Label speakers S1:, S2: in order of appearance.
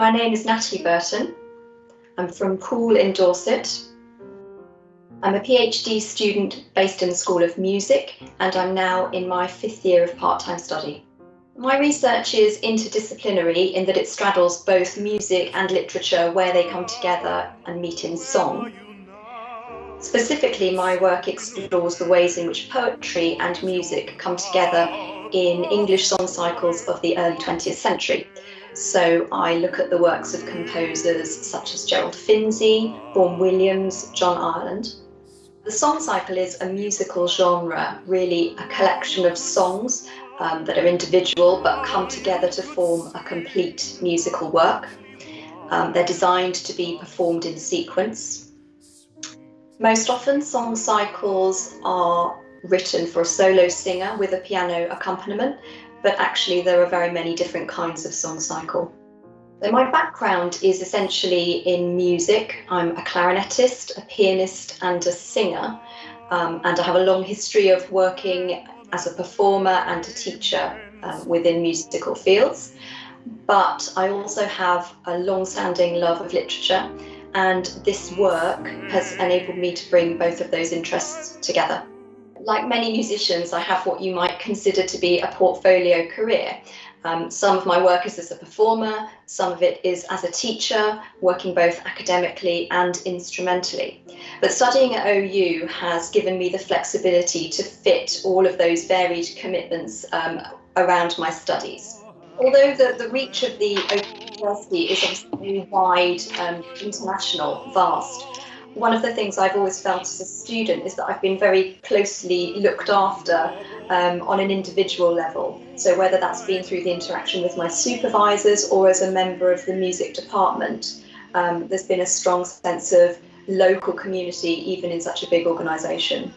S1: My name is Natalie Burton. I'm from Poole in Dorset. I'm a PhD student based in the School of Music and I'm now in my fifth year of part-time study. My research is interdisciplinary in that it straddles both music and literature where they come together and meet in song. Specifically, my work explores the ways in which poetry and music come together in English song cycles of the early 20th century. So I look at the works of composers such as Gerald Finzi, Vaughan Williams, John Ireland. The song cycle is a musical genre, really a collection of songs um, that are individual but come together to form a complete musical work. Um, they're designed to be performed in sequence. Most often, song cycles are written for a solo singer with a piano accompaniment, but actually there are very many different kinds of song cycle. So my background is essentially in music. I'm a clarinetist, a pianist and a singer, um, and I have a long history of working as a performer and a teacher um, within musical fields. But I also have a long-standing love of literature and this work has enabled me to bring both of those interests together. Like many musicians, I have what you might consider to be a portfolio career. Um, some of my work is as a performer, some of it is as a teacher, working both academically and instrumentally. But studying at OU has given me the flexibility to fit all of those varied commitments um, around my studies. Although the, the reach of the Open University is obviously wide, um, international, vast, one of the things I've always felt as a student is that I've been very closely looked after um, on an individual level. So whether that's been through the interaction with my supervisors or as a member of the music department, um, there's been a strong sense of local community even in such a big organisation.